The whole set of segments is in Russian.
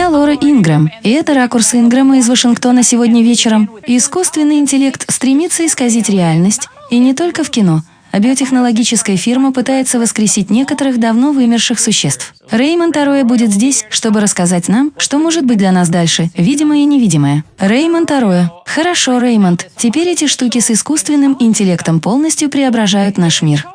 Я Лора Ингрэм, и это ракурс Ингрэма из Вашингтона сегодня вечером. Искусственный интеллект стремится исказить реальность, и не только в кино, а биотехнологическая фирма пытается воскресить некоторых давно вымерших существ. Реймонд Ароя будет здесь, чтобы рассказать нам, что может быть для нас дальше, видимое и невидимое. Реймонд Ароя. Хорошо, Реймонд. Теперь эти штуки с искусственным интеллектом полностью преображают наш мир.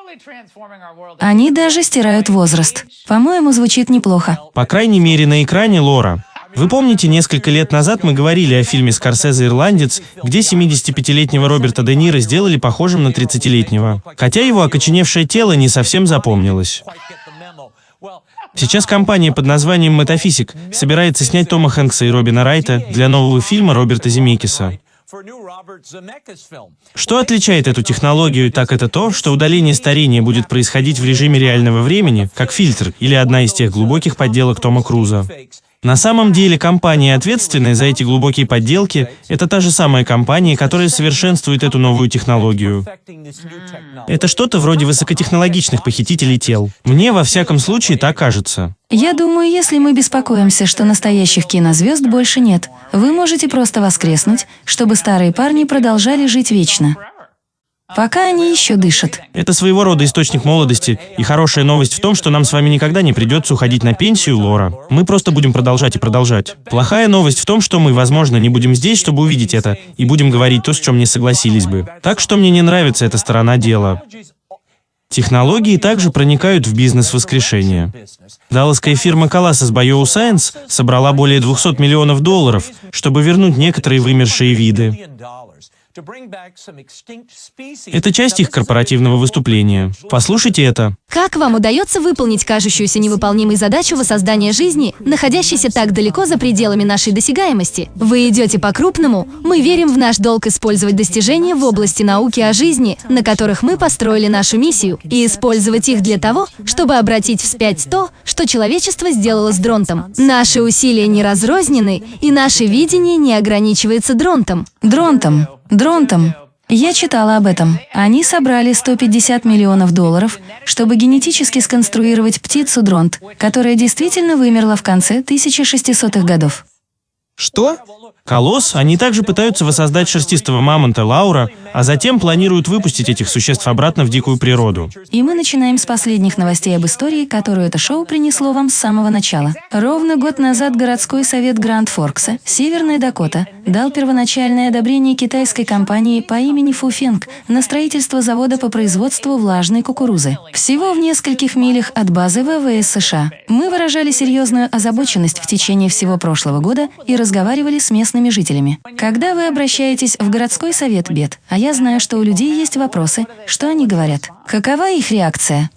Они даже стирают возраст. По-моему, звучит неплохо. По крайней мере, на экране Лора. Вы помните, несколько лет назад мы говорили о фильме «Скорсезе «Ирландец», где 75-летнего Роберта Де Ниро сделали похожим на 30-летнего. Хотя его окоченевшее тело не совсем запомнилось. Сейчас компания под названием «Метафизик» собирается снять Тома Хэнкса и Робина Райта для нового фильма Роберта Земекиса. Что отличает эту технологию, так это то, что удаление старения будет происходить в режиме реального времени, как фильтр или одна из тех глубоких подделок Тома Круза. На самом деле компания, ответственная за эти глубокие подделки, это та же самая компания, которая совершенствует эту новую технологию. Это что-то вроде высокотехнологичных похитителей тел. Мне, во всяком случае, так кажется. Я думаю, если мы беспокоимся, что настоящих кинозвезд больше нет, вы можете просто воскреснуть, чтобы старые парни продолжали жить вечно. Пока они еще дышат. Это своего рода источник молодости, и хорошая новость в том, что нам с вами никогда не придется уходить на пенсию, Лора. Мы просто будем продолжать и продолжать. Плохая новость в том, что мы, возможно, не будем здесь, чтобы увидеть это, и будем говорить то, с чем не согласились бы. Так что мне не нравится эта сторона дела. Технологии также проникают в бизнес воскрешения. Далласская фирма Colossus Bioscience собрала более 200 миллионов долларов, чтобы вернуть некоторые вымершие виды. Это часть их корпоративного выступления. Послушайте это. Как вам удается выполнить кажущуюся невыполнимой задачу воссоздания жизни, находящейся так далеко за пределами нашей досягаемости? Вы идете по-крупному. Мы верим в наш долг использовать достижения в области науки о жизни, на которых мы построили нашу миссию, и использовать их для того, чтобы обратить вспять то, что человечество сделало с Дронтом. Наши усилия не разрознены, и наше видение не ограничивается Дронтом. Дронтом. Дронтом. Я читала об этом. Они собрали 150 миллионов долларов, чтобы генетически сконструировать птицу дронт, которая действительно вымерла в конце 1600-х годов. Что? Колосс, они также пытаются воссоздать шерстистого мамонта Лаура, а затем планируют выпустить этих существ обратно в дикую природу. И мы начинаем с последних новостей об истории, которую это шоу принесло вам с самого начала. Ровно год назад городской совет Гранд Форкса, Северная Дакота, дал первоначальное одобрение китайской компании по имени Фуфенг на строительство завода по производству влажной кукурузы. Всего в нескольких милях от базы ВВС США. Мы выражали серьезную озабоченность в течение всего прошлого года и разговаривали с местными жителями. Когда вы обращаетесь в городской совет бед, а я знаю, что у людей есть вопросы, что они говорят? Какова их реакция?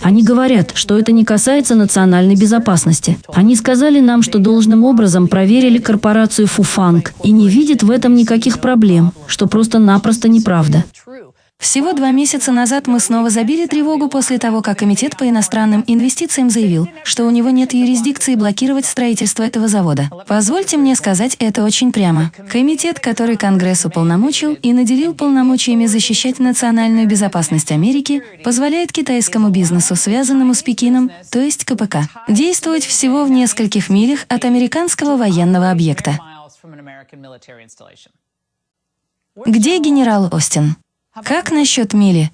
Они говорят, что это не касается национальной безопасности. Они сказали нам, что должным образом проверили корпорацию Фуфанг и не видят в этом никаких проблем, что просто-напросто неправда. Всего два месяца назад мы снова забили тревогу после того, как Комитет по иностранным инвестициям заявил, что у него нет юрисдикции блокировать строительство этого завода. Позвольте мне сказать это очень прямо. Комитет, который Конгресс уполномочил и наделил полномочиями защищать национальную безопасность Америки, позволяет китайскому бизнесу, связанному с Пекином, то есть КПК, действовать всего в нескольких милях от американского военного объекта. Где генерал Остин? Как насчет Мили?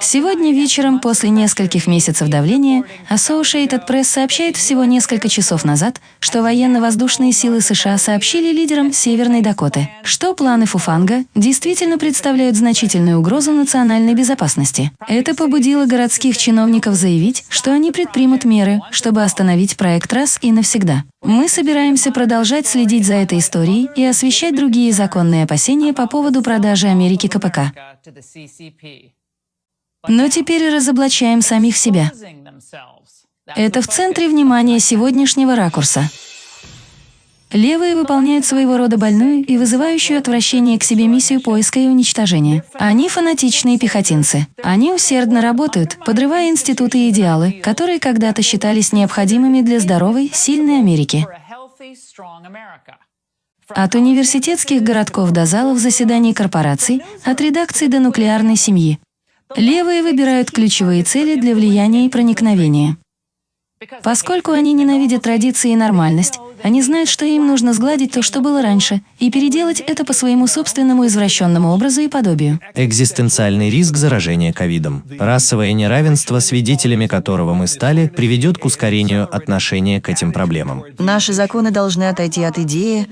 Сегодня вечером, после нескольких месяцев давления, Associated Press сообщает всего несколько часов назад, что военно-воздушные силы США сообщили лидерам Северной Дакоты, что планы Фуфанга действительно представляют значительную угрозу национальной безопасности. Это побудило городских чиновников заявить, что они предпримут меры, чтобы остановить проект раз и навсегда. Мы собираемся продолжать следить за этой историей и освещать другие законные опасения по поводу продажи Америки КПК. Но теперь разоблачаем самих себя. Это в центре внимания сегодняшнего ракурса. Левые выполняют своего рода больную и вызывающую отвращение к себе миссию поиска и уничтожения. Они фанатичные пехотинцы. Они усердно работают, подрывая институты и идеалы, которые когда-то считались необходимыми для здоровой, сильной Америки. От университетских городков до залов заседаний корпораций, от редакций до нуклеарной семьи. Левые выбирают ключевые цели для влияния и проникновения. Поскольку они ненавидят традиции и нормальность, они знают, что им нужно сгладить то, что было раньше, и переделать это по своему собственному извращенному образу и подобию. Экзистенциальный риск заражения ковидом. Расовое неравенство, свидетелями которого мы стали, приведет к ускорению отношения к этим проблемам. Наши законы должны отойти от идеи,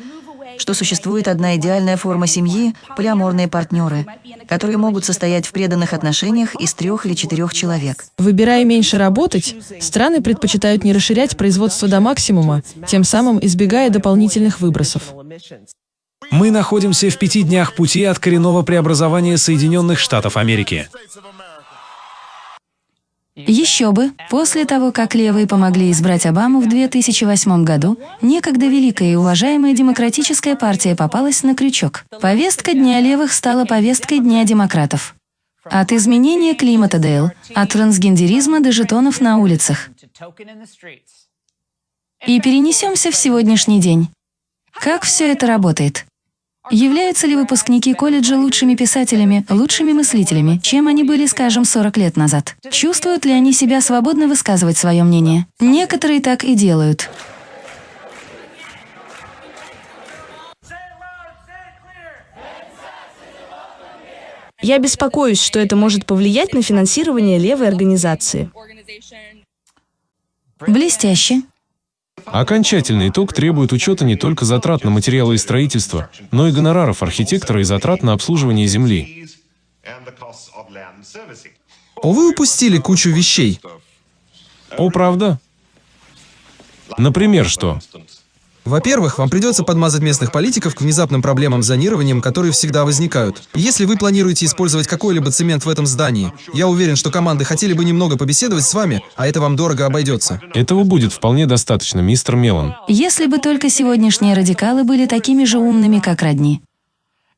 что существует одна идеальная форма семьи – полиаморные партнеры, которые могут состоять в преданных отношениях из трех или четырех человек. Выбирая меньше работать, страны предпочитают не расширять производство до максимума, тем самым избегая дополнительных выбросов. Мы находимся в пяти днях пути от коренного преобразования Соединенных Штатов Америки. Еще бы, после того, как левые помогли избрать Обаму в 2008 году, некогда великая и уважаемая демократическая партия попалась на крючок. Повестка Дня левых стала повесткой Дня демократов. От изменения климата Дейл, от трансгендеризма до жетонов на улицах. И перенесемся в сегодняшний день. Как все это работает? Являются ли выпускники колледжа лучшими писателями, лучшими мыслителями, чем они были, скажем, 40 лет назад? Чувствуют ли они себя свободно высказывать свое мнение? Некоторые так и делают. Я беспокоюсь, что это может повлиять на финансирование левой организации. Блестяще. Окончательный итог требует учета не только затрат на материалы и строительство, но и гонораров архитектора и затрат на обслуживание земли. О, вы упустили кучу вещей. О, правда? Например, что? Во-первых, вам придется подмазать местных политиков к внезапным проблемам с зонированием, которые всегда возникают. Если вы планируете использовать какой-либо цемент в этом здании, я уверен, что команды хотели бы немного побеседовать с вами, а это вам дорого обойдется. Этого будет вполне достаточно, мистер Мелан. Если бы только сегодняшние радикалы были такими же умными, как родни.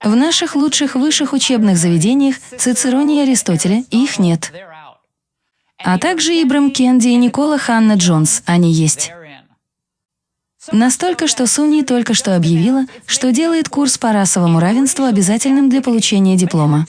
В наших лучших высших учебных заведениях Цицероне и Аристотеля их нет. А также Ибрам Кенди и Никола Ханна Джонс, они есть. Настолько, что Суни только что объявила, что делает курс по расовому равенству обязательным для получения диплома.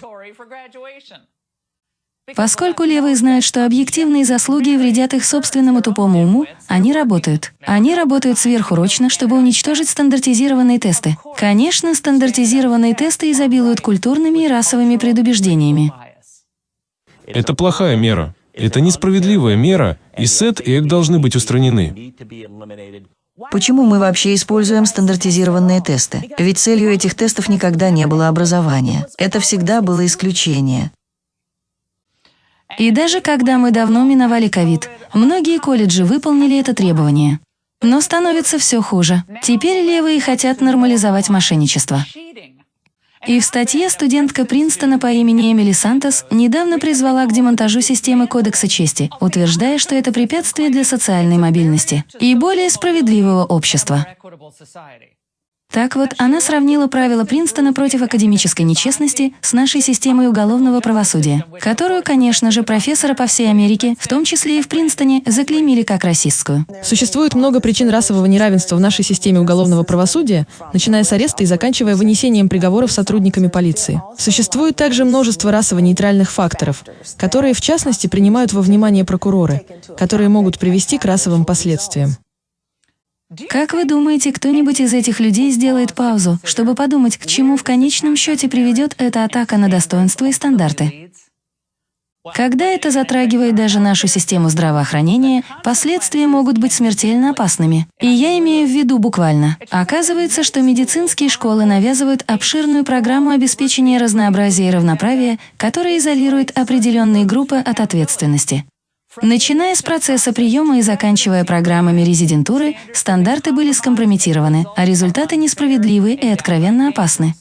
Поскольку левые знают, что объективные заслуги вредят их собственному тупому уму, они работают. Они работают сверхурочно, чтобы уничтожить стандартизированные тесты. Конечно, стандартизированные тесты изобилуют культурными и расовыми предубеждениями. Это плохая мера. Это несправедливая мера, и СЭТ и ЭК должны быть устранены. Почему мы вообще используем стандартизированные тесты? Ведь целью этих тестов никогда не было образование. Это всегда было исключение. И даже когда мы давно миновали ковид, многие колледжи выполнили это требование. Но становится все хуже. Теперь левые хотят нормализовать мошенничество. И в статье студентка Принстона по имени Эмили Сантос недавно призвала к демонтажу системы Кодекса чести, утверждая, что это препятствие для социальной мобильности и более справедливого общества. Так вот, она сравнила правила Принстона против академической нечестности с нашей системой уголовного правосудия, которую, конечно же, профессора по всей Америке, в том числе и в Принстоне, заклеймили как расистскую. Существует много причин расового неравенства в нашей системе уголовного правосудия, начиная с ареста и заканчивая вынесением приговоров сотрудниками полиции. Существует также множество расово-нейтральных факторов, которые, в частности, принимают во внимание прокуроры, которые могут привести к расовым последствиям. Как вы думаете, кто-нибудь из этих людей сделает паузу, чтобы подумать, к чему в конечном счете приведет эта атака на достоинство и стандарты? Когда это затрагивает даже нашу систему здравоохранения, последствия могут быть смертельно опасными. И я имею в виду буквально. Оказывается, что медицинские школы навязывают обширную программу обеспечения разнообразия и равноправия, которая изолирует определенные группы от ответственности. Начиная с процесса приема и заканчивая программами резидентуры, стандарты были скомпрометированы, а результаты несправедливы и откровенно опасны.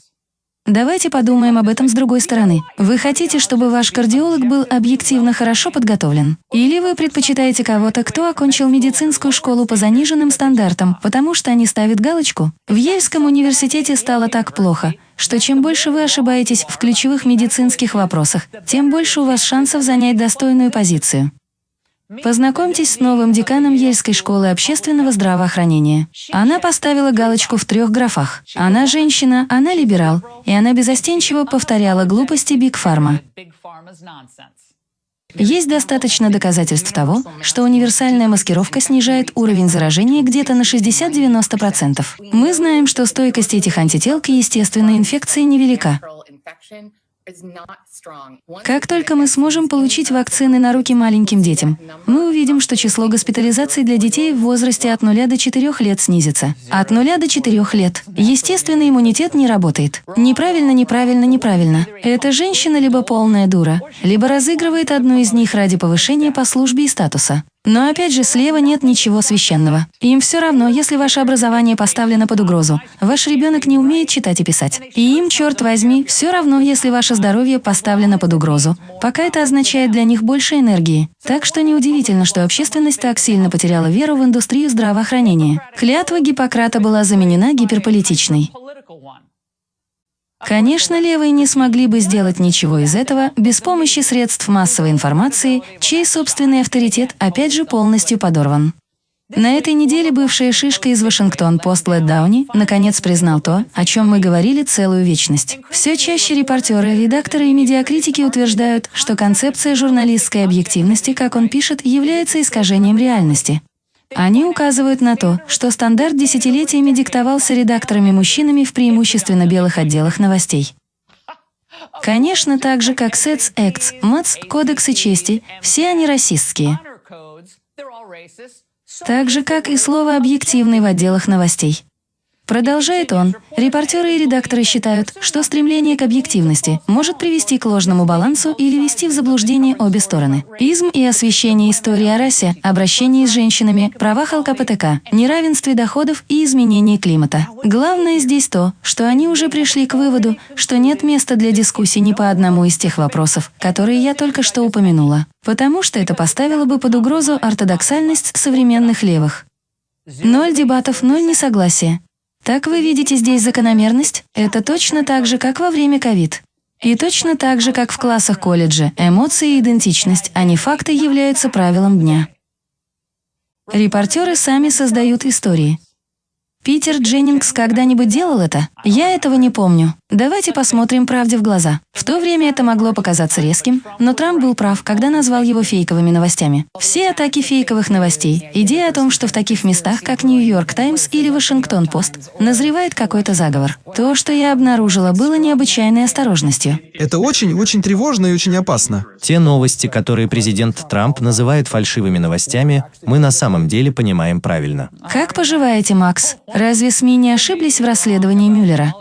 Давайте подумаем об этом с другой стороны. Вы хотите, чтобы ваш кардиолог был объективно хорошо подготовлен? Или вы предпочитаете кого-то, кто окончил медицинскую школу по заниженным стандартам, потому что они ставят галочку? В Ельском университете стало так плохо, что чем больше вы ошибаетесь в ключевых медицинских вопросах, тем больше у вас шансов занять достойную позицию. Познакомьтесь с новым деканом Ельской школы общественного здравоохранения. Она поставила галочку в трех графах. Она женщина, она либерал, и она безостенчиво повторяла глупости Биг Фарма. Есть достаточно доказательств того, что универсальная маскировка снижает уровень заражения где-то на 60-90%. Мы знаем, что стойкость этих антител к естественной инфекции невелика. Как только мы сможем получить вакцины на руки маленьким детям, мы увидим, что число госпитализаций для детей в возрасте от 0 до 4 лет снизится. От 0 до 4 лет. Естественный иммунитет не работает. Неправильно, неправильно, неправильно. Эта женщина либо полная дура, либо разыгрывает одну из них ради повышения по службе и статуса. Но опять же, слева нет ничего священного. Им все равно, если ваше образование поставлено под угрозу. Ваш ребенок не умеет читать и писать. И им, черт возьми, все равно, если ваше здоровье поставлено под угрозу. Пока это означает для них больше энергии. Так что неудивительно, что общественность так сильно потеряла веру в индустрию здравоохранения. Клятва Гиппократа была заменена гиперполитичной. Конечно, левые не смогли бы сделать ничего из этого без помощи средств массовой информации, чей собственный авторитет опять же полностью подорван. На этой неделе бывшая шишка из Вашингтон-Пост Лед Дауни наконец признал то, о чем мы говорили целую вечность. Все чаще репортеры, редакторы и медиакритики утверждают, что концепция журналистской объективности, как он пишет, является искажением реальности. Они указывают на то, что стандарт десятилетиями диктовался редакторами-мужчинами в преимущественно белых отделах новостей. Конечно, так же, как СЭЦ, ЭКЦ, МАЦ, Кодексы чести, все они расистские. Так же, как и слово «объективный» в отделах новостей. Продолжает он, репортеры и редакторы считают, что стремление к объективности может привести к ложному балансу или вести в заблуждение обе стороны. Изм и освещение истории о расе, обращении с женщинами, правах ЛКПТК, неравенстве доходов и изменении климата. Главное здесь то, что они уже пришли к выводу, что нет места для дискуссий ни по одному из тех вопросов, которые я только что упомянула, потому что это поставило бы под угрозу ортодоксальность современных левых. Ноль дебатов, ноль несогласия. Так вы видите здесь закономерность? Это точно так же, как во время ковид. И точно так же, как в классах колледжа, эмоции и идентичность, а не факты являются правилом дня. Репортеры сами создают истории. Питер Дженнингс когда-нибудь делал это? Я этого не помню. Давайте посмотрим правде в глаза. В то время это могло показаться резким, но Трамп был прав, когда назвал его фейковыми новостями. Все атаки фейковых новостей, идея о том, что в таких местах, как Нью-Йорк Таймс или Вашингтон-Пост, назревает какой-то заговор. То, что я обнаружила, было необычайной осторожностью. Это очень-очень тревожно и очень опасно. Те новости, которые президент Трамп называет фальшивыми новостями, мы на самом деле понимаем правильно. Как поживаете, Макс? Разве СМИ не ошиблись в расследовании Мюллера?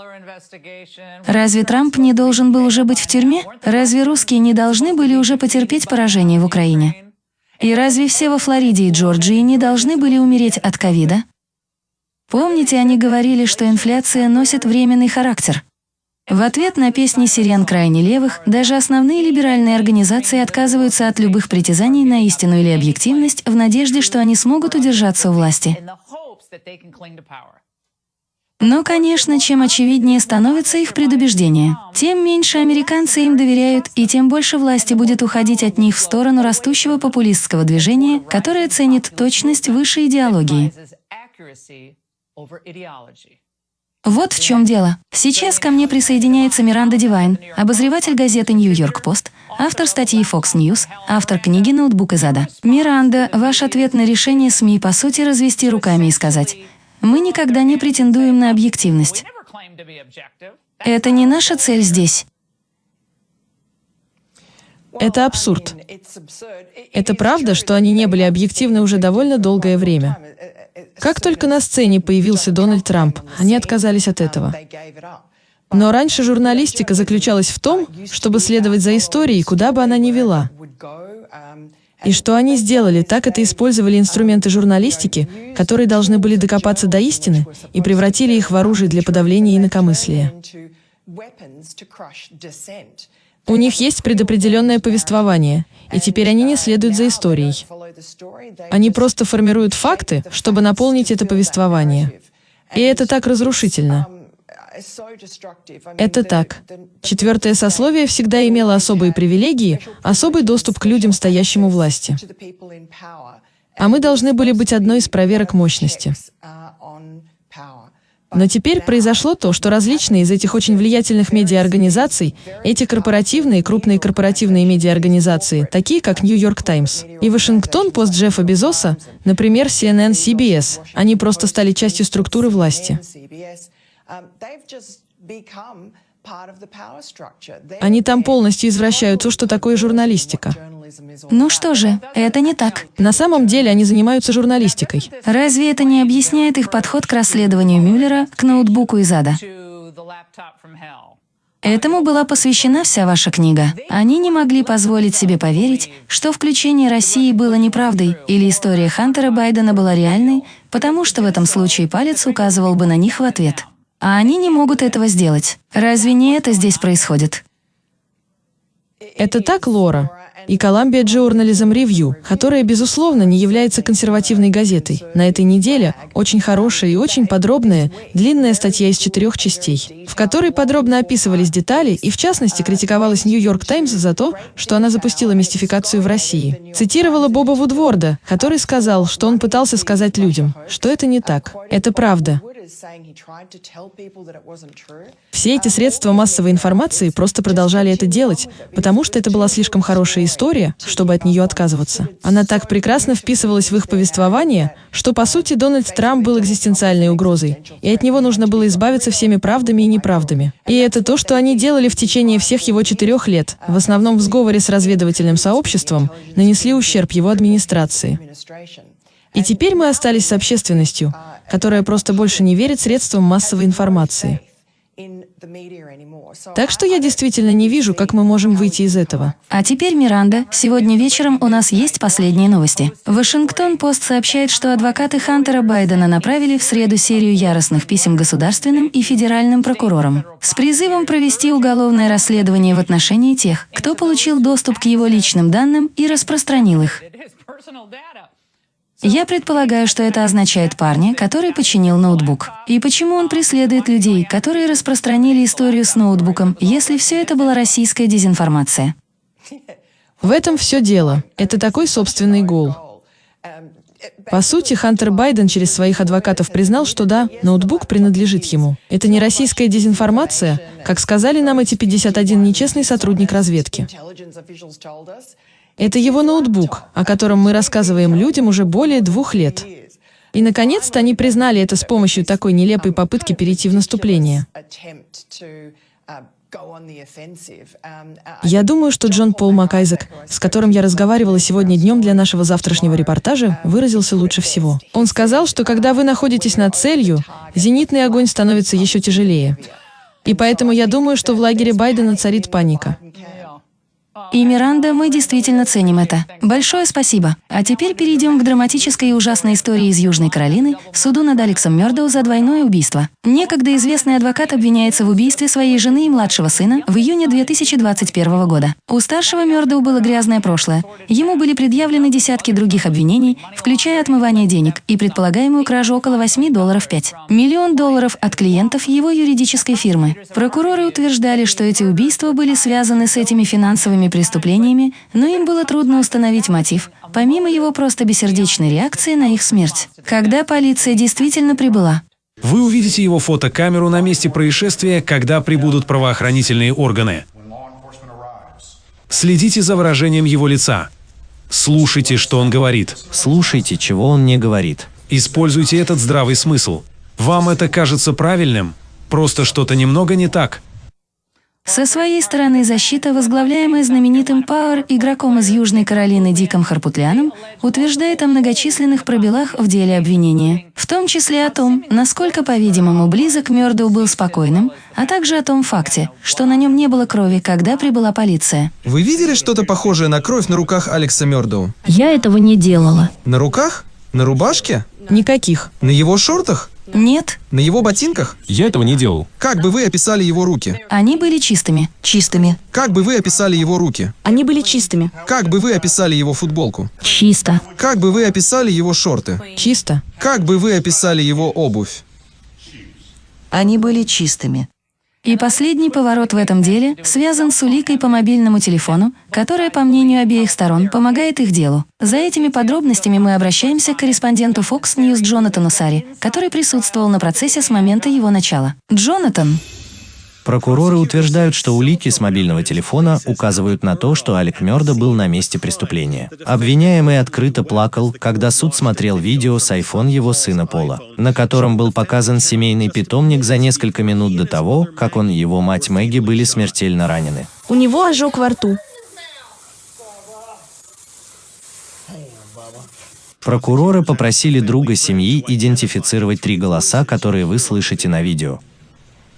Разве Трамп не должен был уже быть в тюрьме? Разве русские не должны были уже потерпеть поражение в Украине? И разве все во Флориде и Джорджии не должны были умереть от ковида? Помните, они говорили, что инфляция носит временный характер. В ответ на песни сирен крайне левых, даже основные либеральные организации отказываются от любых притязаний на истину или объективность в надежде, что они смогут удержаться у власти. Но, конечно, чем очевиднее становится их предубеждение, тем меньше американцы им доверяют, и тем больше власти будет уходить от них в сторону растущего популистского движения, которое ценит точность выше идеологии. Вот в чем дело. Сейчас ко мне присоединяется Миранда Дивайн, обозреватель газеты «Нью-Йорк Пост», автор статьи Fox News, автор книги «Ноутбук из ада». Миранда, ваш ответ на решение СМИ, по сути, развести руками и сказать мы никогда не претендуем на объективность. Это не наша цель здесь. Это абсурд. Это правда, что они не были объективны уже довольно долгое время. Как только на сцене появился Дональд Трамп, они отказались от этого. Но раньше журналистика заключалась в том, чтобы следовать за историей, куда бы она ни вела. И что они сделали, так это использовали инструменты журналистики, которые должны были докопаться до истины, и превратили их в оружие для подавления инакомыслия. У них есть предопределенное повествование, и теперь они не следуют за историей. Они просто формируют факты, чтобы наполнить это повествование. И это так разрушительно. Это так. Четвертое сословие всегда имело особые привилегии, особый доступ к людям, стоящим у власти. А мы должны были быть одной из проверок мощности. Но теперь произошло то, что различные из этих очень влиятельных медиаорганизаций, эти корпоративные, крупные корпоративные медиаорганизации, такие как Нью-Йорк Таймс и Вашингтон Пост Джеффа Безоса, например, CNN, CBS, они просто стали частью структуры власти. Они там полностью извращают то, что такое журналистика. Ну что же, это не так. На самом деле они занимаются журналистикой. Разве это не объясняет их подход к расследованию Мюллера к ноутбуку из ада? Этому была посвящена вся ваша книга. Они не могли позволить себе поверить, что включение России было неправдой или история Хантера Байдена была реальной, потому что в этом случае палец указывал бы на них в ответ. А они не могут этого сделать. Разве не это здесь происходит? Это так, Лора? И Columbia Journalism Review, которая, безусловно, не является консервативной газетой. На этой неделе очень хорошая и очень подробная, длинная статья из четырех частей, в которой подробно описывались детали и, в частности, критиковалась Нью-Йорк Таймс за то, что она запустила мистификацию в России. Цитировала Боба Вудворда, который сказал, что он пытался сказать людям, что это не так. Это правда. Все эти средства массовой информации просто продолжали это делать, потому что это была слишком хорошая история, чтобы от нее отказываться. Она так прекрасно вписывалась в их повествование, что, по сути, Дональд Трамп был экзистенциальной угрозой, и от него нужно было избавиться всеми правдами и неправдами. И это то, что они делали в течение всех его четырех лет, в основном в сговоре с разведывательным сообществом, нанесли ущерб его администрации. И теперь мы остались с общественностью, которая просто больше не верит средствам массовой информации. Так что я действительно не вижу, как мы можем выйти из этого. А теперь, Миранда, сегодня вечером у нас есть последние новости. Вашингтон-Пост сообщает, что адвокаты Хантера Байдена направили в среду серию яростных писем государственным и федеральным прокурорам с призывом провести уголовное расследование в отношении тех, кто получил доступ к его личным данным и распространил их. Я предполагаю, что это означает парня, который починил ноутбук. И почему он преследует людей, которые распространили историю с ноутбуком, если все это была российская дезинформация? В этом все дело. Это такой собственный гол. По сути, Хантер Байден через своих адвокатов признал, что да, ноутбук принадлежит ему. Это не российская дезинформация, как сказали нам эти 51 нечестный сотрудник разведки. Это его ноутбук, о котором мы рассказываем людям уже более двух лет. И, наконец-то, они признали это с помощью такой нелепой попытки перейти в наступление. Я думаю, что Джон Пол Макайзек, с которым я разговаривала сегодня днем для нашего завтрашнего репортажа, выразился лучше всего. Он сказал, что когда вы находитесь над целью, зенитный огонь становится еще тяжелее. И поэтому я думаю, что в лагере Байдена царит паника. И, Миранда, мы действительно ценим это. Большое спасибо. А теперь перейдем к драматической и ужасной истории из Южной Каролины, суду над Алексом Мёрдоу за двойное убийство. Некогда известный адвокат обвиняется в убийстве своей жены и младшего сына в июне 2021 года. У старшего Мёрдоу было грязное прошлое. Ему были предъявлены десятки других обвинений, включая отмывание денег и предполагаемую кражу около 8 долларов 5. Миллион долларов от клиентов его юридической фирмы. Прокуроры утверждали, что эти убийства были связаны с этими финансовыми преступлениями, но им было трудно установить мотив, помимо его просто бессердечной реакции на их смерть. Когда полиция действительно прибыла, Вы увидите его фотокамеру на месте происшествия, когда прибудут правоохранительные органы. Следите за выражением его лица. Слушайте, что он говорит. Слушайте, чего он не говорит. Используйте этот здравый смысл. Вам это кажется правильным? Просто что-то немного не так. Со своей стороны защита, возглавляемая знаменитым Пауэр, игроком из Южной Каролины Диком Харпутляном, утверждает о многочисленных пробелах в деле обвинения, в том числе о том, насколько, по-видимому, близок Мёрдоу был спокойным, а также о том факте, что на нем не было крови, когда прибыла полиция. Вы видели что-то похожее на кровь на руках Алекса Мёрдоу? Я этого не делала. На руках? На рубашке? Никаких. На его шортах? Нет, На его ботинках? Я этого не делал. Как бы вы описали его руки? они были чистыми. Чистыми. Как бы вы описали его руки? Они были чистыми. Как бы вы описали его футболку? Чисто. Как бы вы описали его шорты? Чисто. Как бы вы описали его обувь? Они были чистыми. И последний поворот в этом деле связан с уликой по мобильному телефону, которая, по мнению обеих сторон, помогает их делу. За этими подробностями мы обращаемся к корреспонденту Fox News Джонатану Сари, который присутствовал на процессе с момента его начала. Джонатан, Прокуроры утверждают, что улики с мобильного телефона указывают на то, что Алек Мёрдо был на месте преступления. Обвиняемый открыто плакал, когда суд смотрел видео с iPhone его сына Пола, на котором был показан семейный питомник за несколько минут до того, как он и его мать Мэгги были смертельно ранены. У него ожог во рту. Прокуроры попросили друга семьи идентифицировать три голоса, которые вы слышите на видео.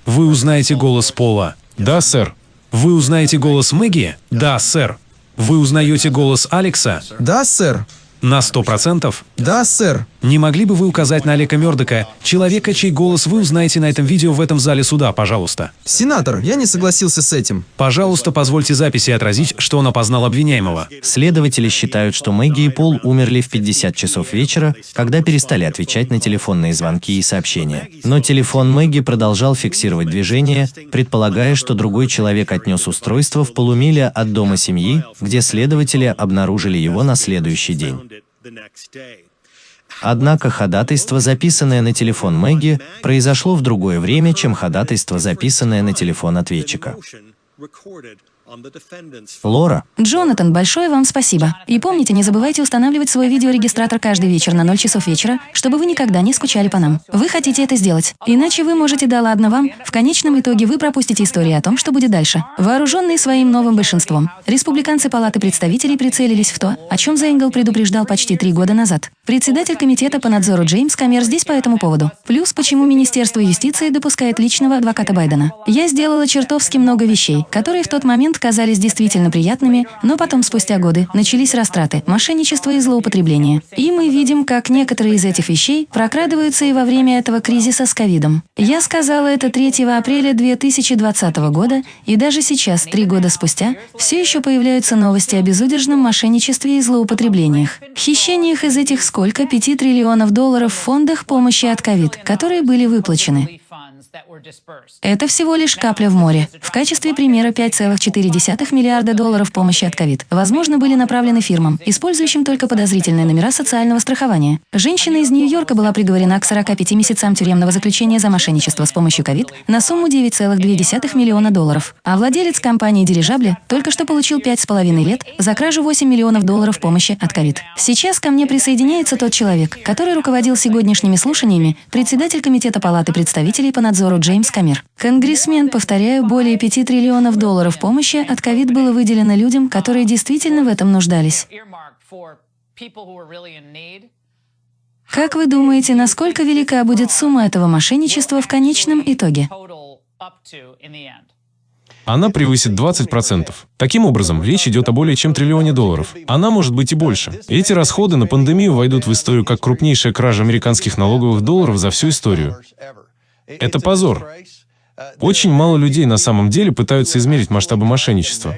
Вы узнаете голос Пола? Да, сэр. Вы узнаете голос Мэгги? Да, сэр. Вы узнаете голос Алекса? Да, сэр. На сто процентов? Да, сэр. Не могли бы вы указать на Алека Мёрдока, человека, чей голос вы узнаете на этом видео в этом зале суда, пожалуйста? Сенатор, я не согласился с этим. Пожалуйста, позвольте записи отразить, что он опознал обвиняемого. Следователи считают, что Мэгги и Пол умерли в 50 часов вечера, когда перестали отвечать на телефонные звонки и сообщения. Но телефон Мэгги продолжал фиксировать движение, предполагая, что другой человек отнес устройство в полумиле от дома семьи, где следователи обнаружили его на следующий день. Однако ходатайство, записанное на телефон Мэгги, произошло в другое время, чем ходатайство, записанное на телефон ответчика. Лора, Джонатан, большое вам спасибо. И помните, не забывайте устанавливать свой видеорегистратор каждый вечер на 0 часов вечера, чтобы вы никогда не скучали по нам. Вы хотите это сделать. Иначе вы можете да ладно вам, в конечном итоге вы пропустите истории о том, что будет дальше. Вооруженные своим новым большинством, республиканцы Палаты представителей прицелились в то, о чем Зейнгл предупреждал почти три года назад. Председатель комитета по надзору Джеймс Камер здесь по этому поводу. Плюс, почему Министерство юстиции допускает личного адвоката Байдена. Я сделала чертовски много вещей, которые в тот момент казались действительно приятными, но потом, спустя годы, начались растраты, мошенничество и злоупотребление. И мы видим, как некоторые из этих вещей прокрадываются и во время этого кризиса с ковидом. Я сказала это 3 апреля 2020 года, и даже сейчас, три года спустя, все еще появляются новости о безудержном мошенничестве и злоупотреблениях. Хищениях из этих сколько 5 триллионов долларов в фондах помощи от ковид, которые были выплачены. Это всего лишь капля в море. В качестве примера 5,4 миллиарда долларов помощи от ковид, возможно, были направлены фирмам, использующим только подозрительные номера социального страхования. Женщина из Нью-Йорка была приговорена к 45 месяцам тюремного заключения за мошенничество с помощью ковид на сумму 9,2 миллиона долларов. А владелец компании «Дирижабли» только что получил 5,5 лет за кражу 8 миллионов долларов помощи от ковид. Сейчас ко мне присоединяется тот человек, который руководил сегодняшними слушаниями, председатель Комитета Палаты представителей по надзору надзору Джеймс Камер. Конгрессмен, повторяю, более 5 триллионов долларов помощи от ковид было выделено людям, которые действительно в этом нуждались. Как вы думаете, насколько велика будет сумма этого мошенничества в конечном итоге? Она превысит 20%. Таким образом, речь идет о более чем триллионе долларов. Она может быть и больше. Эти расходы на пандемию войдут в историю как крупнейшая кража американских налоговых долларов за всю историю. Это позор. Очень мало людей на самом деле пытаются измерить масштабы мошенничества.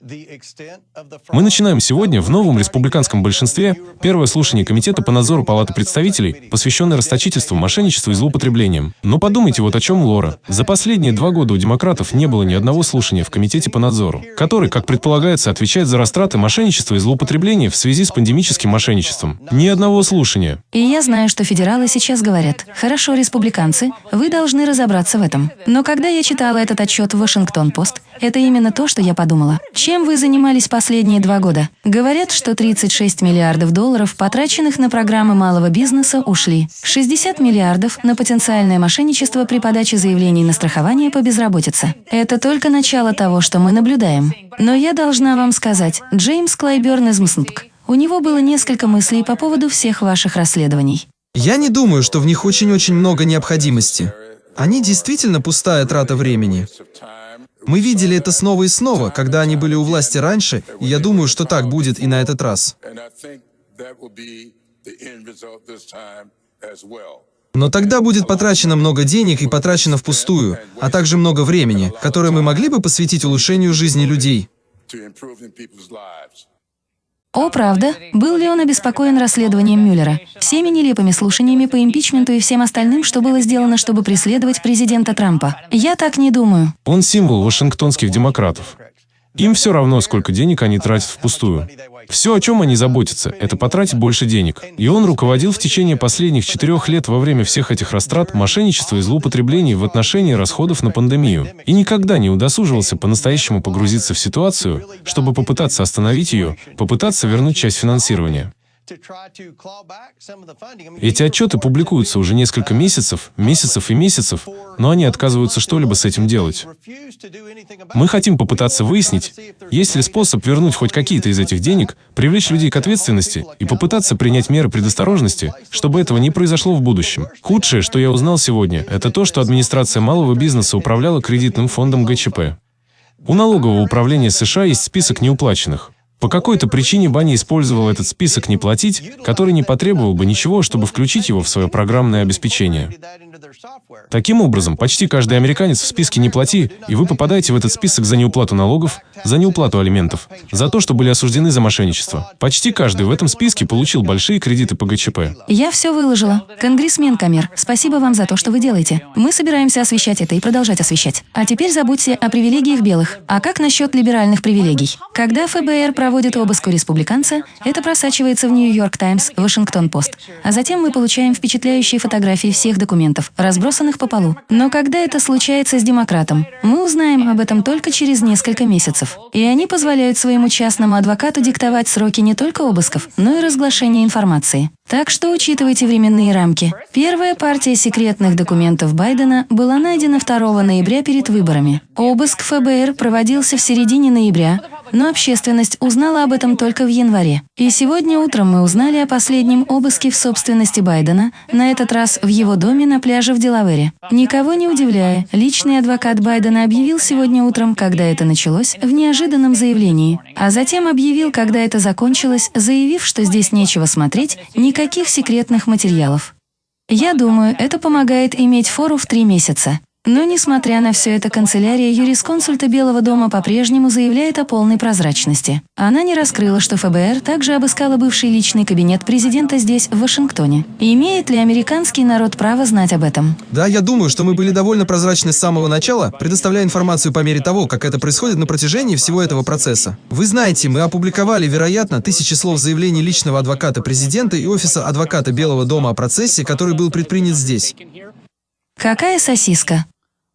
Мы начинаем сегодня в новом республиканском большинстве первое слушание Комитета по надзору Палаты представителей, посвященное расточительству, мошенничеству и злоупотреблениям. Но подумайте вот о чем Лора. За последние два года у демократов не было ни одного слушания в Комитете по надзору, который, как предполагается, отвечает за растраты, мошенничество и злоупотребление в связи с пандемическим мошенничеством. Ни одного слушания. И я знаю, что федералы сейчас говорят, хорошо, республиканцы, вы должны разобраться в этом. Но когда я читала этот отчет в Вашингтон-Пост, это именно то, что я подумала. Чем вы занимались последние два года? Говорят, что 36 миллиардов долларов, потраченных на программы малого бизнеса, ушли. 60 миллиардов на потенциальное мошенничество при подаче заявлений на страхование по безработице. Это только начало того, что мы наблюдаем. Но я должна вам сказать, Джеймс Клайберн из МСНПК, у него было несколько мыслей по поводу всех ваших расследований. Я не думаю, что в них очень-очень много необходимости. Они действительно пустая трата времени. Мы видели это снова и снова, когда они были у власти раньше, и я думаю, что так будет и на этот раз. Но тогда будет потрачено много денег и потрачено впустую, а также много времени, которое мы могли бы посвятить улучшению жизни людей. О, правда? Был ли он обеспокоен расследованием Мюллера, всеми нелепыми слушаниями по импичменту и всем остальным, что было сделано, чтобы преследовать президента Трампа? Я так не думаю. Он символ вашингтонских демократов. Им все равно, сколько денег они тратят впустую. Все, о чем они заботятся, это потратить больше денег. И он руководил в течение последних четырех лет во время всех этих растрат, мошенничества и злоупотреблений в отношении расходов на пандемию. И никогда не удосуживался по-настоящему погрузиться в ситуацию, чтобы попытаться остановить ее, попытаться вернуть часть финансирования. Эти отчеты публикуются уже несколько месяцев, месяцев и месяцев, но они отказываются что-либо с этим делать. Мы хотим попытаться выяснить, есть ли способ вернуть хоть какие-то из этих денег, привлечь людей к ответственности и попытаться принять меры предосторожности, чтобы этого не произошло в будущем. Худшее, что я узнал сегодня, это то, что администрация малого бизнеса управляла кредитным фондом ГЧП. У налогового управления США есть список неуплаченных. По какой-то причине Банни использовал этот список «не платить», который не потребовал бы ничего, чтобы включить его в свое программное обеспечение. Таким образом, почти каждый американец в списке «не плати», и вы попадаете в этот список за неуплату налогов, за неуплату алиментов, за то, что были осуждены за мошенничество. Почти каждый в этом списке получил большие кредиты по ГЧП. Я все выложила. Конгрессмен Камер, спасибо вам за то, что вы делаете. Мы собираемся освещать это и продолжать освещать. А теперь забудьте о привилегиях белых. А как насчет либеральных привилегий? Когда ФБР проводит обыск у республиканца, это просачивается в Нью-Йорк Таймс, Вашингтон-Пост. А затем мы получаем впечатляющие фотографии всех документов, разбросанных по полу. Но когда это случается с демократом, мы узнаем об этом только через несколько месяцев. И они позволяют своему частному адвокату диктовать сроки не только обысков, но и разглашения информации. Так что учитывайте временные рамки. Первая партия секретных документов Байдена была найдена 2 ноября перед выборами. Обыск ФБР проводился в середине ноября, но общественность узнала об этом только в январе. И сегодня утром мы узнали о последнем обыске в собственности Байдена, на этот раз в его доме на пляже в Делавере. Никого не удивляя, личный адвокат Байдена объявил сегодня утром, когда это началось, в неожиданном заявлении, а затем объявил, когда это закончилось, заявив, что здесь нечего смотреть, никаких секретных материалов. Я думаю, это помогает иметь фору в три месяца. Но, несмотря на все это, канцелярия юрисконсульта Белого дома по-прежнему заявляет о полной прозрачности. Она не раскрыла, что ФБР также обыскала бывший личный кабинет президента здесь, в Вашингтоне. имеет ли американский народ право знать об этом? Да, я думаю, что мы были довольно прозрачны с самого начала, предоставляя информацию по мере того, как это происходит на протяжении всего этого процесса. Вы знаете, мы опубликовали, вероятно, тысячи слов заявлений личного адвоката президента и офиса адвоката Белого дома о процессе, который был предпринят здесь. Какая сосиска?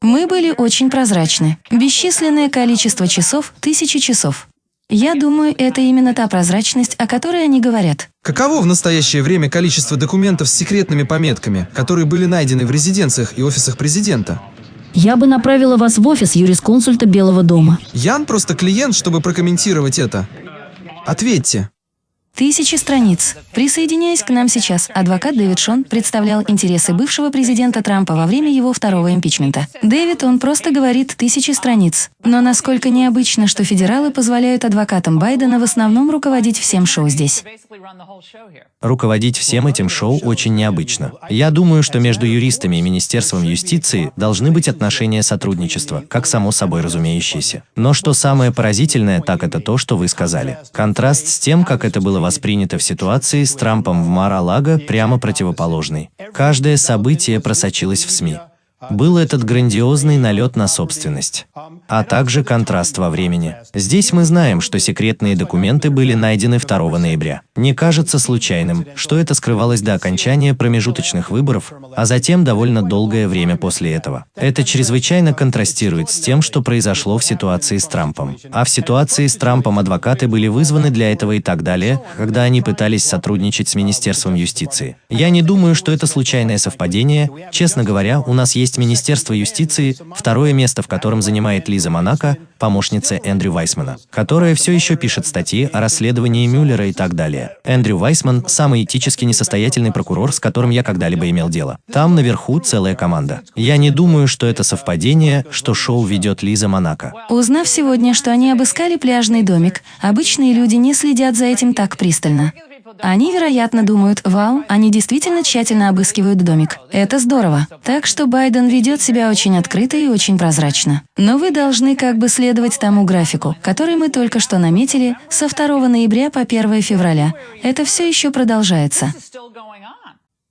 Мы были очень прозрачны. Бесчисленное количество часов, тысячи часов. Я думаю, это именно та прозрачность, о которой они говорят. Каково в настоящее время количество документов с секретными пометками, которые были найдены в резиденциях и офисах президента? Я бы направила вас в офис юрисконсульта Белого дома. Ян просто клиент, чтобы прокомментировать это. Ответьте. Тысячи страниц. Присоединяясь к нам сейчас, адвокат Дэвид Шон представлял интересы бывшего президента Трампа во время его второго импичмента. Дэвид, он просто говорит тысячи страниц. Но насколько необычно, что федералы позволяют адвокатам Байдена в основном руководить всем шоу здесь. Руководить всем этим шоу очень необычно. Я думаю, что между юристами и Министерством юстиции должны быть отношения сотрудничества, как само собой разумеющееся. Но что самое поразительное, так это то, что вы сказали. Контраст с тем, как это было воспринято в ситуации с Трампом в Мар-а-Лаго, прямо противоположный. Каждое событие просочилось в СМИ. Был этот грандиозный налет на собственность, а также контраст во времени. Здесь мы знаем, что секретные документы были найдены 2 ноября. Не кажется случайным, что это скрывалось до окончания промежуточных выборов, а затем довольно долгое время после этого. Это чрезвычайно контрастирует с тем, что произошло в ситуации с Трампом. А в ситуации с Трампом адвокаты были вызваны для этого и так далее, когда они пытались сотрудничать с Министерством юстиции. Я не думаю, что это случайное совпадение. Честно говоря, у нас есть есть Министерство юстиции, второе место в котором занимает Лиза Монако, помощница Эндрю Вайсмана, которая все еще пишет статьи о расследовании Мюллера и так далее. Эндрю Вайсман – самый этически несостоятельный прокурор, с которым я когда-либо имел дело. Там наверху целая команда. Я не думаю, что это совпадение, что шоу ведет Лиза Монако. Узнав сегодня, что они обыскали пляжный домик, обычные люди не следят за этим так пристально. Они, вероятно, думают, вау, они действительно тщательно обыскивают домик. Это здорово. Так что Байден ведет себя очень открыто и очень прозрачно. Но вы должны как бы следовать тому графику, который мы только что наметили со 2 ноября по 1 февраля. Это все еще продолжается.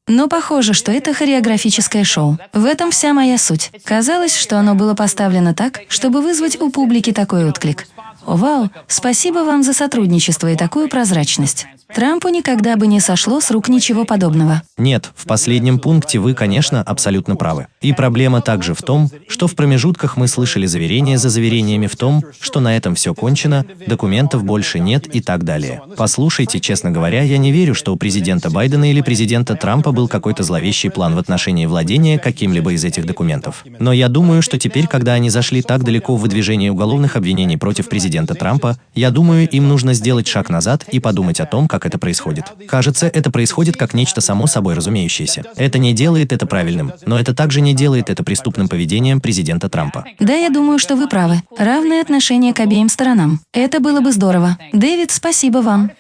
Но похоже, что это хореографическое шоу. В этом вся моя суть. Казалось, что оно было поставлено так, чтобы вызвать у публики такой отклик. Вау, спасибо вам за сотрудничество и такую прозрачность. Трампу никогда бы не сошло с рук ничего подобного. Нет, в последнем пункте вы, конечно, абсолютно правы. И проблема также в том, что в промежутках мы слышали заверения за заверениями в том, что на этом все кончено, документов больше нет и так далее. Послушайте, честно говоря, я не верю, что у президента Байдена или президента Трампа был какой-то зловещий план в отношении владения каким-либо из этих документов. Но я думаю, что теперь, когда они зашли так далеко в выдвижении уголовных обвинений против президента Трампа, я думаю, им нужно сделать шаг назад и подумать о том, как это происходит. Кажется, это происходит как нечто само собой разумеющееся. Это не делает это правильным, но это также не делает это преступным поведением президента Трампа. Да, я думаю, что вы правы. Равное отношение к обеим сторонам. Это было бы здорово. Дэвид, спасибо вам.